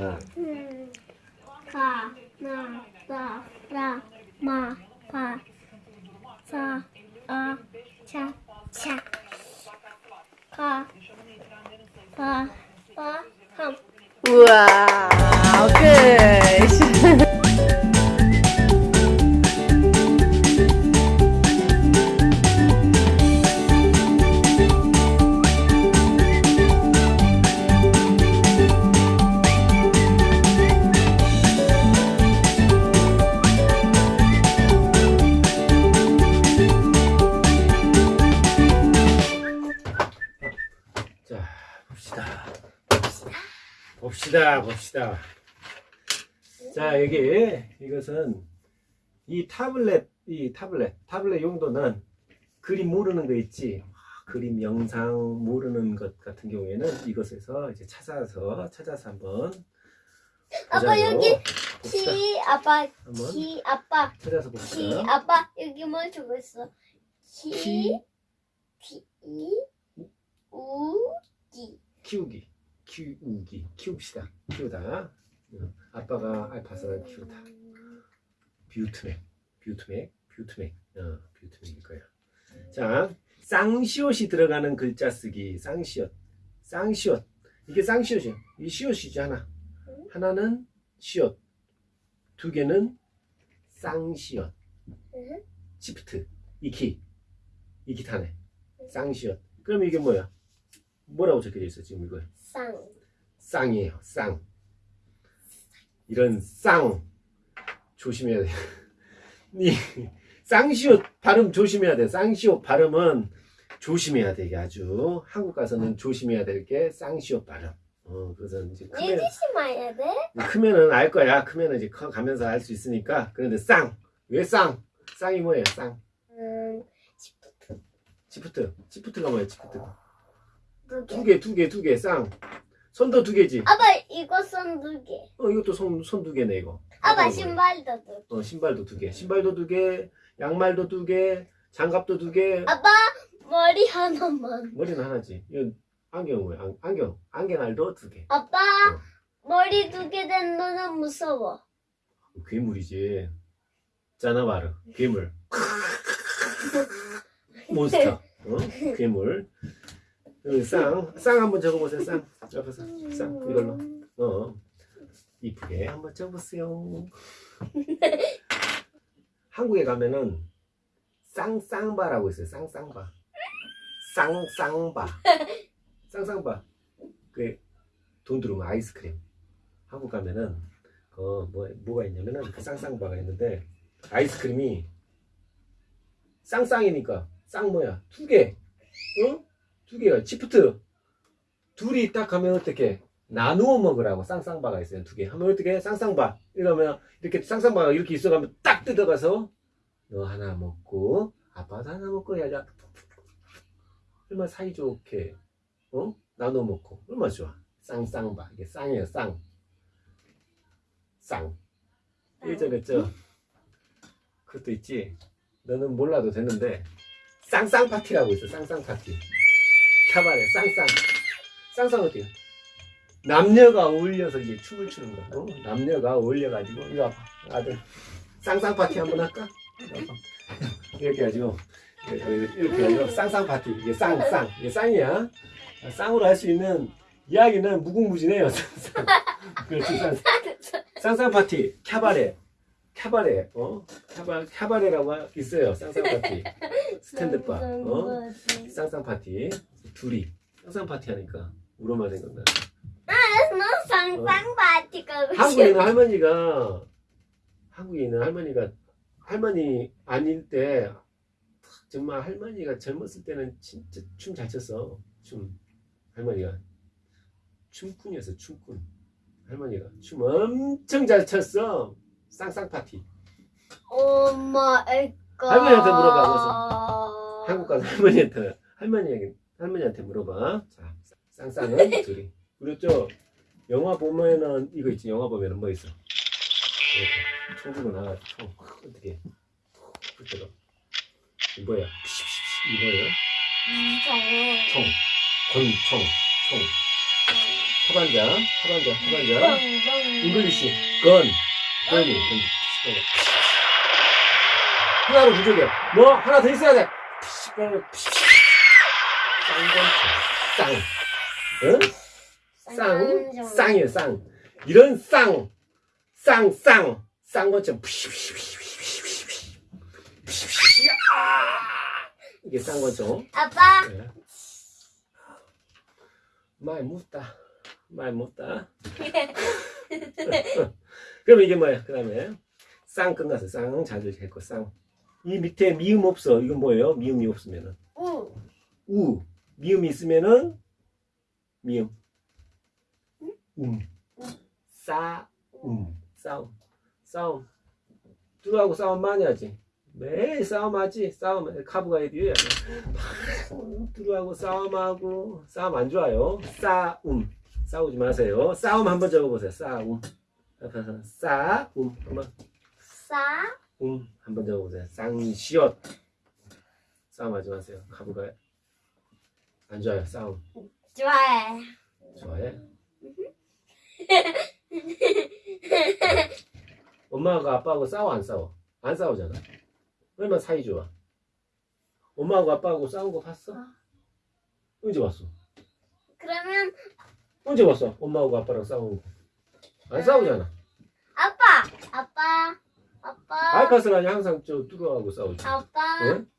어. 음, 가, 나, 나, 라, 마, 파, 사, 아, 차, 차. 가, 파, 파, 함. 우와, 봅시다. 봅시다. 자, 여기 이것은 이 타블렛, 이 타블렛, 타블렛 용도는 그림 모르는 거 있지. 아, 그림, 영상 모르는 것 같은 경우에는 이것에서 이제 찾아서 찾아서 한번 아빠. 여기 봅시다. 키, 아빠, 키, 아빠, 찾아서 키, 봅시다. 아빠, 여기 뭐 적고 있어? 키, 키, 티, 우, 기. 키우기, 키우기, 키웁시다. 키우다. 어, 아빠가 알파사를 키우다. 뷰트맥, 뷰트맥, 뷰트맥, 어, 뷰트맥일 거야. 자, 쌍시옷이 들어가는 글자 쓰기, 쌍시옷, 쌍시옷. 이게 쌍시옷이야. 이 시옷이지 하나. 하나는 시옷, 두 개는 쌍시옷. 응? 시프트, 이 키, 이 키 타네. 쌍시옷. 그럼 이게 뭐야? 뭐라고 적혀져 있어 지금 이거? 쌍. 쌍이에요. 쌍. 이런 쌍 조심해야 돼. 이 쌍시옷 발음 조심해야 돼. 쌍시옷 발음은 조심해야 돼. 이게 아주 한국 가서는 조심해야 될 게 쌍시옷 발음. 어, 그래서 이제 크면 마야 돼? 크면은 알 거야. 크면은 이제 커 가면서 알 수 있으니까. 그런데 쌍. 왜 쌍? 쌍이 뭐예요? 쌍. 음, 치프트. 치프트가 뭐예요? 치프트. 두 개. 두 개, 두 개, 두 개. 쌍. 손도 두 개지. 아빠, 이거 손두 개. 어, 이것도 손, 손두 개네, 이거. 아빠, 이거? 신발도 두 개. 어, 신발도 두 개. 신발도 두 개. 양말도 두 개. 장갑도 두 개. 아빠, 머리 하나만. 머리는 하나지. 이건 안경 뭐야? 안, 안경. 안경알도 두 개. 아빠, 어. 머리 두 개 된 너는 무서워. 괴물이지. 짜나바르. 괴물. 몬스터. 어? 괴물. 여기 쌍. 쌍 한번 적어보세요. 쌍. 옆에서. 쌍. 이걸로. 어. 이쁘게 한번 적어보세요. 한국에 가면은 쌍쌍바라고 있어요. 쌍쌍바. 쌍쌍바. 쌍쌍바. 그 돈 들어오면 아이스크림. 한국 가면은 그 뭐, 뭐가 있냐면은 그 쌍쌍바가 있는데 아이스크림이 쌍쌍이니까 쌍 뭐야 두 개, 어? 두 개가 치프트. 둘이 딱 하면 어떻게 나누어 먹으라고 쌍쌍바가 있어요. 두 개. 하면 어떻게? 쌍쌍바. 이러면 이렇게 쌍쌍바가 이렇게 있어가면 딱 뜯어가서 너 하나 먹고 아빠도 하나 먹고 해야지. 얼마나 사이좋게 어? 나눠 먹고. 얼마나 좋아. 쌍쌍바. 이게 쌍이에요. 쌍. 쌍. 저 그것도 있지. 너는 몰라도 되는데 쌍쌍 파티라고 있어. 쌍쌍 파티. 카바레 쌍쌍. 쌍쌍 어때요? 남녀가 어울려서 이제 춤을 추는 거. 어? 남녀가 어울려가지고 이거 아빠 아들 쌍쌍 파티 한번 할까? 이렇게 해가지고 이렇게 이렇게 해가지고 쌍쌍 파티 이게 쌍쌍 이게 쌍이야. 쌍으로 할 수 있는 이야기는 무궁무진해요. 쌍쌍. 그렇지 쌍쌍. 쌍쌍 파티 캬바레 캬바레 어 캬바 캬바레라고 있어요 쌍쌍 파티 스탠드바 어 쌍쌍 파티 둘이 쌍쌍 파티 하니까 우로말 생각나 너 쌍쌍 파티가 한국에 있는 할머니가 한국에 있는 할머니가 할머니 아닐 때 정말 할머니가 젊었을 때는 진짜 춤 잘 췄어. 춤. 할머니가. 춤꾼이었어 춤꾼. 할머니가. 춤 엄청 잘 췄어. 쌍쌍 파티. 엄마 애가. 할머니한테 물어봐, 한국 가서 할머니한테 할머니 할머니한테 물어봐. 자 쌍쌍은 둘이. 그렇죠? 영화 보면은 이거 있지? 영화 보면은 뭐 있어? 이렇게 총 들고 나가 총 어떻게 그때가 이 뭐야? 이 뭐예요? 음, 정말 총 권총. 총 타반자, 타반자, 타반자. 뻥뻥. English, gun, gun이. 하나로 부족해. 뭐, 하나 더 있어야 돼. 쌍건차, 쌍. 응? 쌍, 쌍이에요, 쌍. 이런 쌍, 쌍, 쌍, 쌍것처럼 이게 쌍거죠. 아빠. 네. 많이 묻다. 많이 묻다. 그럼 이게 뭐야? 그 다음에 쌍 끝났어. 쌍 자주 했고 쌍. 이 밑에 미음 없어. 이건 뭐예요? 미음이 없으면은 우. 우. 미음이 있으면은 미음. 음. 싸움. 싸움. 싸움. 둘하고 싸움 많이 하지. 매일 싸움하지. 싸움. 카브가 해도요. 둘하고 싸움하고 싸움 안 좋아요. 싸움. 싸우지 마세요. 싸움 한번 적어보세요. 싸움. 싸움 한번 싸. 움 한번 적어보세요. 쌍시옷. 싸움하지 마세요. 카브가 안 좋아요. 싸움. 좋아해. 좋아해? 엄마하고 아빠하고 싸워 안 싸워? 안 싸우잖아. 얼마나 사이 좋아. 엄마하고 아빠하고 싸운 거 봤어? 언제 봤어? 그러면 언제 봤어? 엄마하고 아빠랑 싸운 거. 안 싸우잖아. 아빠. 아빠. 아빠. 아니 항상 저 뚜루하고 싸우지. 아빠. 응?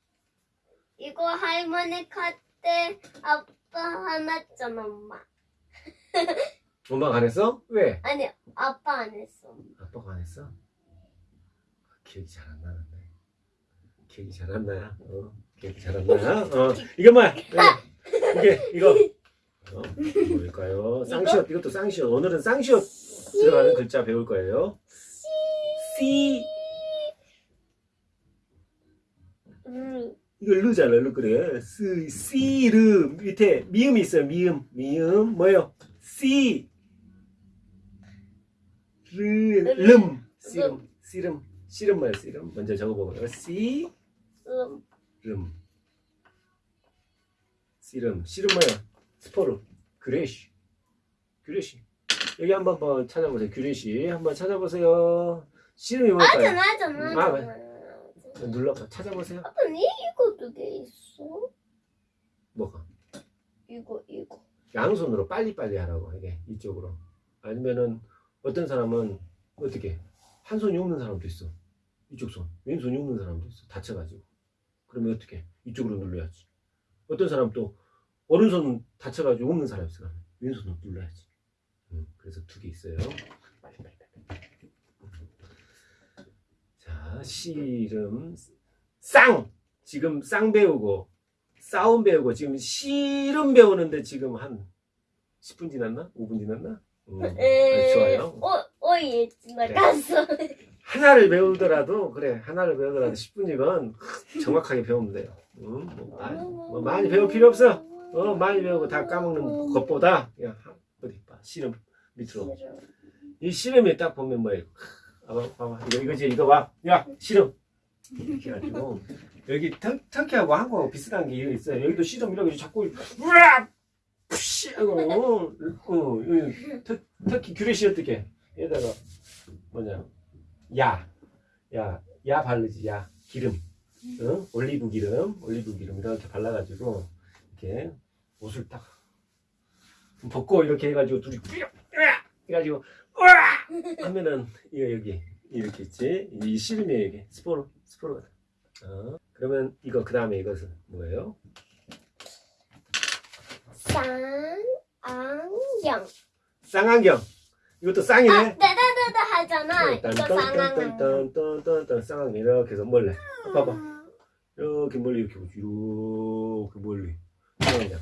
이거 할머니 카 때 아빠 화났잖아 엄마. 엄마가 안 했어? 왜? 아니 아빠 안 했어. 아빠가 안 했어? 기억이 잘 안 나는데. 기억이 잘 안 나야. 어, 기억이 잘 안 나야. 어, 이게 뭐야? 이게 이거. 어, 뭘까요? 쌍시옷. 이것도 쌍시옷. 오늘은 쌍시옷 들어가는 글자 배울 거예요. C. 음. 이거 르잖아, 르 그래. 스, 씨르 밑에 미음이 있어요. 미음, 미음 뭐요? 씨, 르, 름, 씨름, 씨름, 씨름 뭐야? 씨름 먼저 적어보고요. 씨, 음. 름, 씨름, 씨름 뭐야? 스포르, 그레시, 그레시. 여기 한번 뭐 찾아보세요. 그레시 한번 찾아보세요. 씨름이 뭘까요? 하잖아 하잖아. 아, 하잖아. 눌러봐. 찾아보세요. 아빠 니 이거 두 개 있어? 뭐가? 이거 이거. 양손으로 빨리빨리 하라고 이게 이쪽으로 아니면은 어떤 사람은 어떻게 한 손이 없는 사람도 있어 이쪽 손 왼손이 없는 사람도 있어 다쳐가지고 그러면 어떻게 이쪽으로 눌러야지 어떤 사람 또 오른손 다쳐가지고 없는 사람 있어 왼손으로 눌러야지 음, 그래서 두 개 있어요 빨리 빨리 빨리 자 씨름 쌍 지금 쌍 배우고 싸움 배우고 지금 씨름 배우는데 지금 한 10분 지났나? 5분 지났나? 음, 아주 좋아요. 어, 어, 지나갔어. 하나를 배우더라도 그래 하나를 배우더라도 10분이건 정확하게 배우면 돼요. 음, 뭐, 많이, 뭐 많이 배울 필요 없어. 어 많이 배우고 다 까먹는 것보다 그냥 한- 어디 봐 씨름 밑으로 이 씨름에 딱 보면 뭐예요? 아, 봐봐, 봐봐. 이거 이거지 이거 봐. 야 씨름 이렇게 해가지고 여기 터, 터키하고 한국하고 비슷한 게 있어요. 여기도 씨름 이렇게 자꾸 으악 푸시 하고 어, 어, 터, 터키 규레시 어떻게 여기다가 뭐냐 야, 야, 야 바르지 야 기름, 어? 올리브 기름, 올리브 기름 이렇게 발라가지고 이렇게 옷을 딱 벗고 이렇게 해가지고 둘이 으악! 해가지고 으악! 하면은 이거 여기 이렇게 있지? 이 씨름이 여기 스포로 스포로 어? 그러면 이거 그 다음에 이것은 뭐예요? 쌍안경. 쌍안경. 이것도 쌍이네. 아, 따다다다 하잖아. 이거 쌍안경. 쌍안경. 이렇게 해서 멀리 봐봐. 이렇게 멀리 이렇게 보지. 이렇게 멀리 쌍안경.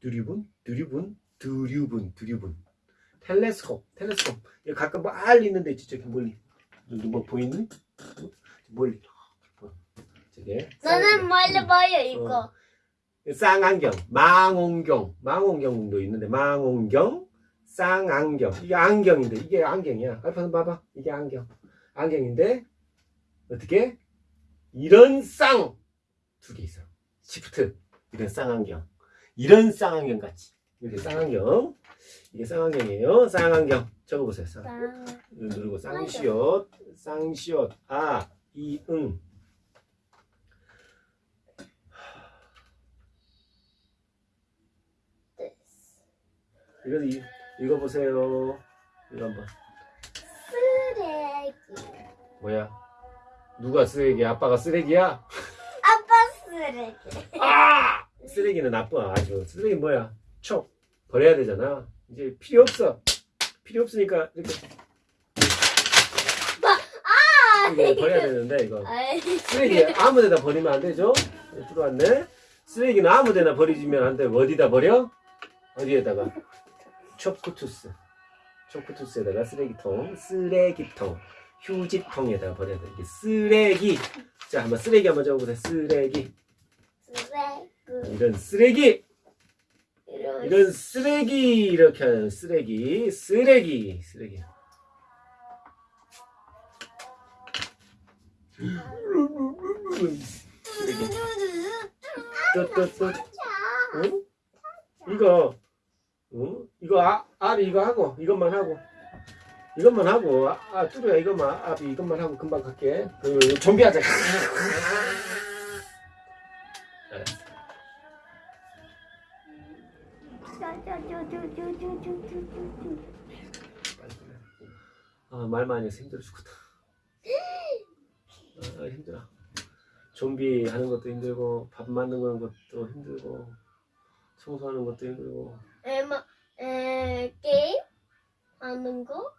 두리분 두리분 두리분 두리분 텔레스콥 텔레스콥 가끔 빨리 있는데 있지 저기 멀리 뭐 보이니? 응? 멀리 보여. 저게 너는 멀리 보여 이거. 쌍안경, 망원경, 망원경도 있는데 망원경, 쌍안경. 이게 안경인데 이게 안경이야. 알파는 봐봐. 이게 안경. 안경인데 어떻게? 이런 쌍 두 개 있어. 시프트. 이런 쌍안경. 이런 쌍안경 같이. 이렇게 쌍안경. 이게 쌍안경이에요. 쌍안경. 적어보세요. 쌍. 쌍. 누르고 쌍시옷, 쌍시옷, 아, 이 응. 이거 이- 읽어보세요. 이거 한번. 쓰레기. 뭐야? 누가 쓰레기? 아빠가 쓰레기야? 아빠 쓰레기. 아! 쓰레기는 나빠 아주. 쓰레기 뭐야? 촉 버려야 되잖아. 이제 필요 없어. 필요 없으니까 이렇게. 이거 버려야 되는데 이거. 쓰레기 아무데나 버리면 안 되죠? 네, 들어왔네. 쓰레기는 아무데나 버리면 안 돼. 어디다 버려? 어디에다가? 초크투스. 초크투스에다가 쓰레기통, 쓰레기통, 휴지통에다가 버려야 돼. 이게 쓰레기. 자, 한번 쓰레기 한번 적어보세요. 쓰레기. 쓰레기. 이런 쓰레기. 이런 쓰레기 이렇게 하는 쓰레기, 쓰레기, 쓰레기. 쓰레기. 또또또 응? 이거 응? 이거 아, 아비 이거 하고 이것만 하고 이것만 하고 아, 아 뚜루야 이것만 아비 이것만 하고 금방 갈게 그 좀비 하자 아, 말 많이 해서 힘들어 죽겠다. 아, 힘들어. 좀비 하는 것도 힘들고, 밥 만드는 것도 힘들고, 청소하는 것도 힘들고. 에, 뭐, 에, 게임 하는 거?